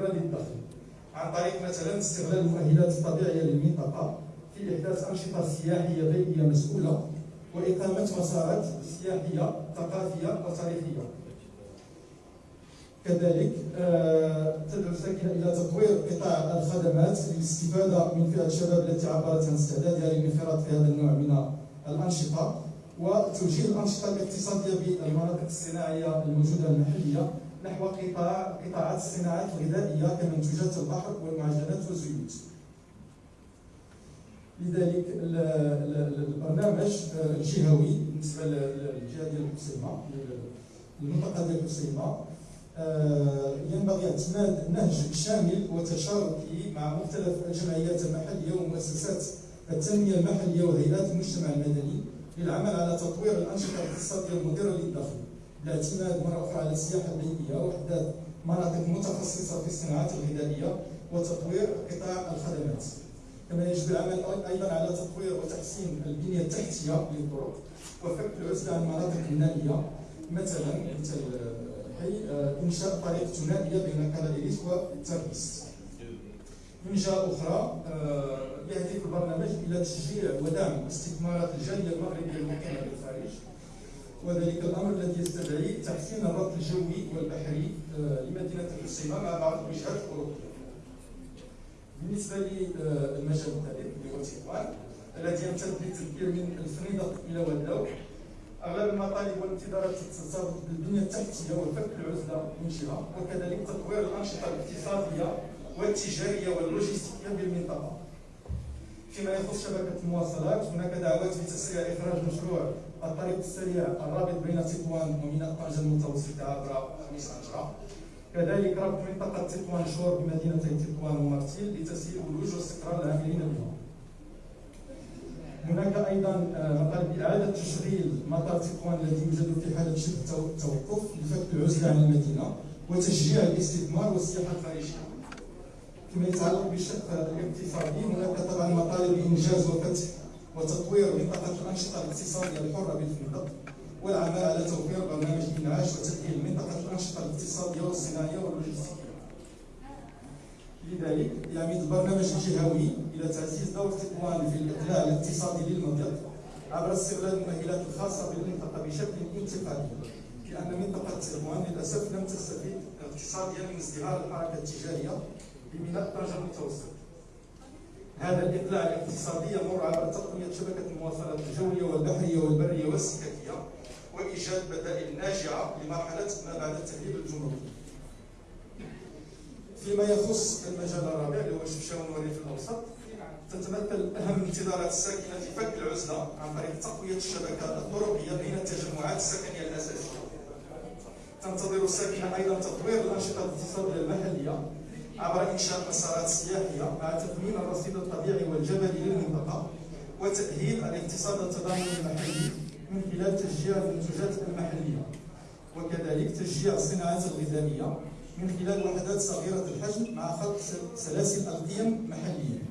للدخل عن طريق مثلا استغلال المؤهلات الطبيعيه للمنطقة في إحداث أنشطة سياحية بيئية مسؤولة وإقامة مسارات سياحية ثقافية وتاريخية. كذلك آه، تدعو الساكنه إلى تطوير قطاع الخدمات للاستفادة من فئة الشباب التي عبرت عن استعدادها للانخراط في هذا النوع من الأنشطة وتوجيه الأنشطة الاقتصادية بالمناطق الصناعية الموجودة المحلية. نحو قطاع قطاعات الصناعات الغذائيه كمنتوجات البحر والمعجنات والزيوت. لذلك البرنامج الجهوي بالنسبة للجهة ديال القصيمه المنطقة ديال القصيمه آه، ينبغي اعتماد نهج شامل وتشاركي مع مختلف الجمعيات المحلية ومؤسسات التنمية المحلية وهيئات المجتمع المدني للعمل على تطوير الأنشطة الاقتصادية المديرة للدخل بالاعتماد مره أخرى على السياحة البيئيه واحداث مناطق متخصصة في الصناعات الغذائية وتطوير قطاع الخدمات. كما يجب العمل أيضا على تطوير وتحسين البنية التحتية للطرق. وفك العزله عن المناطق النائيه مثلا مثل حي آه، إنشاء طريق ثنائيه بين كالاديريس والتركيس من جهه أخرى آه، يهدف البرنامج إلى تشجيع ودعم استثمارات الجاليه المغربيه المقيمه بالخارج وذلك الأمر الذي يستدعي تحسين الربط الجوي والبحري آه، لمدينة الحسيمه مع بعض الوجهات الاوروبيه. بالنسبة للمجال الثالث اللي هو تيوان الذي يمتد بالتدبير من الفنيدق إلى وداو أغلب المطالب والانتظارات ترتبط بالبنية التحتية وفك العزلة من جهة وكذلك تطوير الأنشطة الاقتصادية والتجارية واللوجستيه بالمنطقة فيما يخص شبكة المواصلات هناك دعوات بتسريع إخراج مشروع الطريق السريع الرابط بين تطوان وميناء طنجة المتوسطة عبر خميس عنجرة كذلك ربط منطقة تطوان شور بمدينتي تطوان ومرتيل لتسهيل ولوج واستقرار العاملين بها هناك أيضا آه، مطالب اعاده تشغيل مطار تطوان الذي يوجد في حالة شبه توقف لفك العزله عن المدينة وتشجيع الاستثمار والسياحة الخارجية. فيما يتعلق بالشق الاقتصادي هناك طبعا مطالب انجاز وفتح وتطوير منطقة الأنشطة الاقتصادية الحرة بالفندق والعمل على توفير برنامج إنعاش وتأهيل منطقة الأنشطة الاقتصادية والصناعية واللوجستية. لذلك يعمد البرنامج الجهوي إلى تعزيز دور تطوان في الإقلاع الاقتصادي للمضيق عبر استغلال المؤهلات الخاصة بالمنطقة بشكل انتقالي لأن منطقة تطوان للأسف لم تستفيد اقتصاديا من ازدهار الحركة التجارية بميناء طنجة المتوسط هذا الإقلاع الاقتصادي يمر عبر تقوية شبكة المواصلات الجوية والبحرية والبرية والسككية وإيجاد بدائل ناجعة لمرحلة ما بعد التهريب الجمركي. فيما يخص المجال الرابع اللي هو الشفشاون والريف الأوسط تتمثل أهم انتظارات الساكنة في فك العزلة عن طريق تقوية الشبكة الطرقية بين التجمعات السكنية الأساسية. تنتظر الساكنة أيضا تطوير الأنشطة الاقتصادية المحلية عبر إنشاء مسارات سياحية مع تثمين الرصيد الطبيعي والجبلي للمنطقة وتأهيل الاقتصاد التضامني المحلي من خلال تشجيع المنتجات المحلية. وكذلك تشجيع الصناعات الغذائية من خلال وحدات صغيرة الحجم مع خلق سلاسل القيم محلية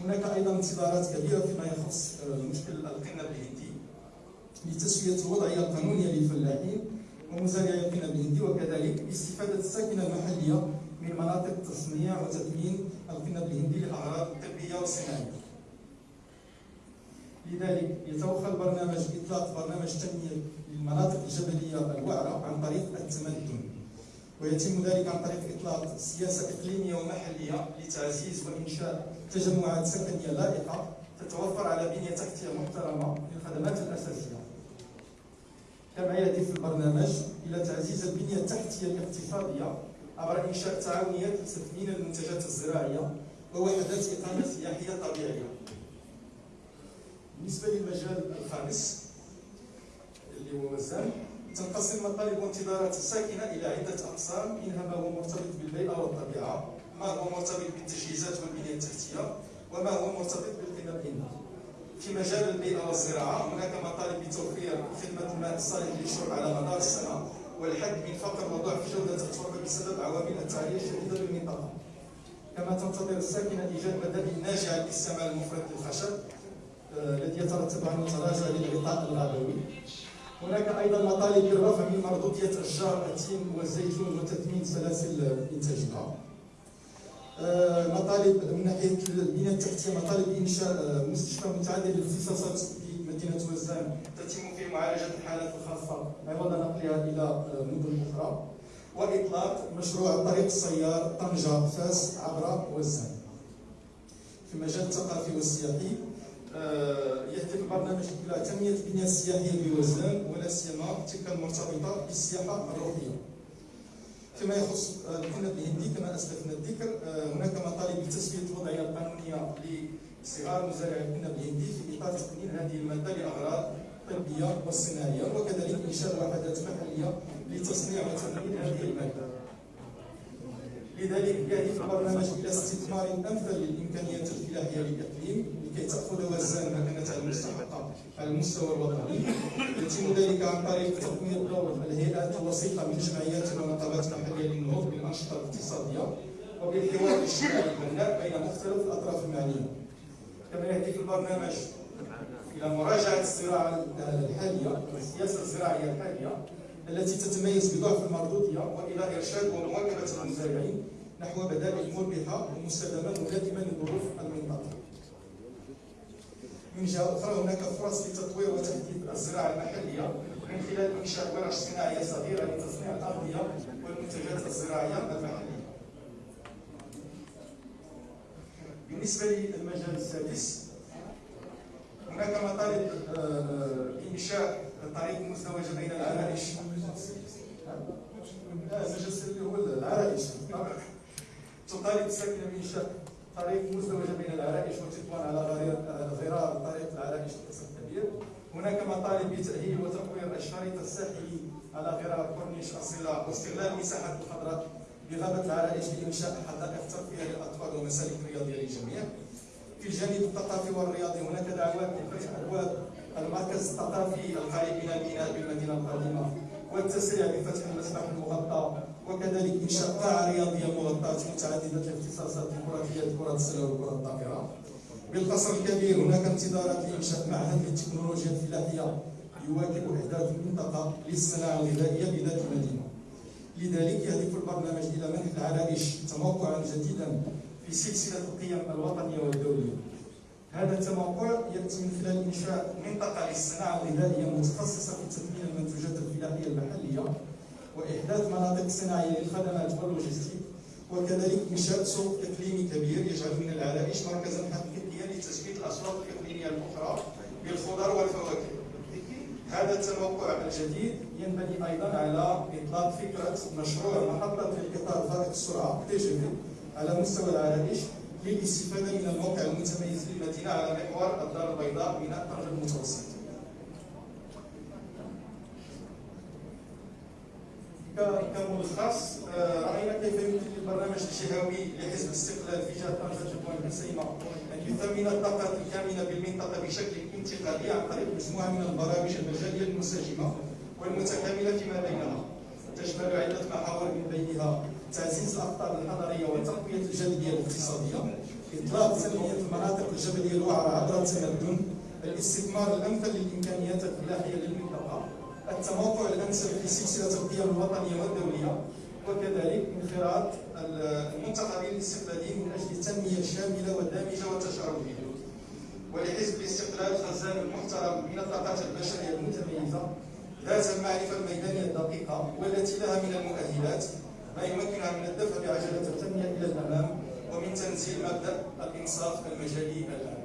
هناك أيضا انتظارات كبيرة فيما يخص آه، مشكل القنب الهندي لتسوية الوضعية القانونية للفلاحين ومزارعي القنب الهندي وكذلك استفادة الساكنة المحلية من مناطق تصنيع وتثمين القنب الهندي للاغراض الطبية والصناعية. لذلك يتوخى البرنامج إطلاق برنامج تنمية للمناطق الجبلية الوعرة عن طريق التمدن. ويتم ذلك عن طريق إطلاق سياسة إقليمية ومحلية لتعزيز وإنشاء تجمعات سكنية لائقة تتوفر على بنية تحتية محترمة للخدمات الأساسية. كما يهدف البرنامج إلى تعزيز البنية التحتية الاقتصادية عبر إنشاء تعاونيات لتثمين المنتجات الزراعية ووحدات إقامة سياحية طبيعية. بالنسبة للمجال الخامس اللي هو وزان تنقسم مطالب وانتظارات الساكنة إلى عدة أقسام منها ما هو مرتبط بالبيئة والطبيعة ما هو مرتبط بالتجهيزات والبنية التحتية وما هو مرتبط بالقيمة الإنتاج. في مجال البيئة والزراعة هناك مطالب بتوفير خدمة الماء الصالح للشرب على مدار السنة والحد من فقر وضعف جودة التربة بسبب عوامل التعرية الشديدة بالمنطقة. كما تنتظر الساكنة إيجاد بدائل ناجعة للاستعمال المفرط للخشب آه، الذي يترتب عنه تراجع للغطاء الغابوي هناك أيضا مطالب للرفع من مردودية اشجار التين والزيتون وتثمين سلاسل انتاجها آه، مطالب من ناحية البنيه التحتية مطالب إنشاء آه، مستشفى متعدد الاختصاصات في مدينة وزان. تتم فيه معالجة الحالات الخاصة عوض نقلها إلى آه، مدن أخرى. وإطلاق مشروع طريق السيار طنجة فاس عبر وزان. في المجال الثقافي والسياحي يهدف البرنامج إلى تنمية البنيه السياحية بوزان ولا سيما تلك المرتبطة بالسياحة الروحية. فيما يخص الكنب الهندي كما اسلفنا الذكر آه، هناك مطالب لتسوية الوضعيه القانونيه لصغار مزارع الكنب الهندي في إطار تقنين هذه الماده لاغراض طبية وصناعيه وكذلك انشاء وحدات محليه لتصنيع وتموين هذه المادة. لذلك يهدف البرنامج إلى استثمار أمثل للإمكانيات الفلاحيه للإقليم لكي تأخذ وزان مكانتها المستحقه على المستوى الوطني. يتم ذلك عن طريق تقويه دور الهيئات الوسيطه من جمعيات وبالحوار الاجتماعي البناء بين مختلف الأطراف المعنية كما يهدف البرنامج إلى مراجعة الزراعة الحالية السياسة الزراعية الحالية التي تتميز بضعف المردودية وإلى إرشاد ومواكبة المزارعين نحو بدائل مربحة ومستدامة ملائمة لظروف المنطقة. من جهة أخرى هناك فرص لتطوير وتحديث الزراعة المحلية من خلال إنشاء ورش صناعية صغيرة لتصنيع الأغذية والمنتجات الزراعية المحلية. بالنسبة للمجال السادس. هناك مطالب آه، إنشاء طريق مزدوجة بين العرائش. المجلس اللي هو العرائش. تطالب الساكنة بإنشاء طريق مزدوجة بين العرائش وتطوان على غرار طريق العرائش الكبير هناك مطالب بتأهيل وتطوير الشريط الساحلي على غرار كورنيش أصيلة واستغلال المساحات الخضراء بغابة العرائش لإنشاء حدائق ترفيه للأطفال ومسالك رياضية للجميع. في الجانب الثقافي والرياضي هناك دعوات لفتح ابواب المركز الثقافي القريب من البناء بالمدينة القديمة والتسريع بفتح المسبح المغطى. وكذلك انشاء قاعه رياضيه مغطاه متعددة الاختصاصات لكرة اليد كرة السلة وكرة الطائرة. بالقصر الكبير هناك انتظارات لإنشاء معهد للتكنولوجيا الفلاحية. يواكب إحداث المنطقة للصناعة الغذائية بذات المدينة. لذلك يهدف البرنامج إلى منح العرائش تموقعا جديدا في سلسلة القيم الوطنية والدولية. هذا التموقع يأتي من خلال إنشاء منطقة للصناعة الغذائية متخصصة في تثمين المنتوجات الفلاحية المحلية وإحداث مناطق صناعية للخدمات واللوجستيك وكذلك إنشاء سوق إقليمي كبير يجعل من العرائش مركزا حقيقيا لتزويد الأسواق الإقليمية الأخرى بالخضر والفواكه. هذا التموقع الجديد ينبني أيضا على إطلاق فكرة مشروع محطة القطار فائق السرعة TGV على مستوى العرائش للاستفادة من الموقع المتميز للمدينة على محور الدار البيضاء من الطرف المتوسط. كملخص آه، رأينا كيف يمكن للبرنامج الجهوي لحزب الاستقلال في جهة طنجه حسيمه أن يثمن الطاقات الكامنة بالمنطقة بشكل انتقالي عن طريق مجموعة من البرامج المجاليه المنسجمه والمتكاملة فيما بينها. تشمل عدة محاور من بينها تعزيز الاقطار الحضريه وتقوية الجاذبيه الاقتصادية إطلاق تنمية المناطق الجبلية الوعره عبر التمدن الاستثمار الأمثل للإمكانيات الفلاحيه للمنطقة التموقع الأمثل في سلسلة القيم الوطنية والدولية وكذلك انخراط المنتخبين الاستقلاليين من أجل التنمية الشاملة والدامجة والتشاركيه ولحزب الاستقلال خزان المحترم من الطاقات البشرية المتميزة ذات المعرفه الميدانية الدقيقة والتي لها من المؤهلات ما يمكنها من الدفع بعجلة التنمية إلى الأمام ومن تنزيل مبدأ الإنصاف المجالي الآن.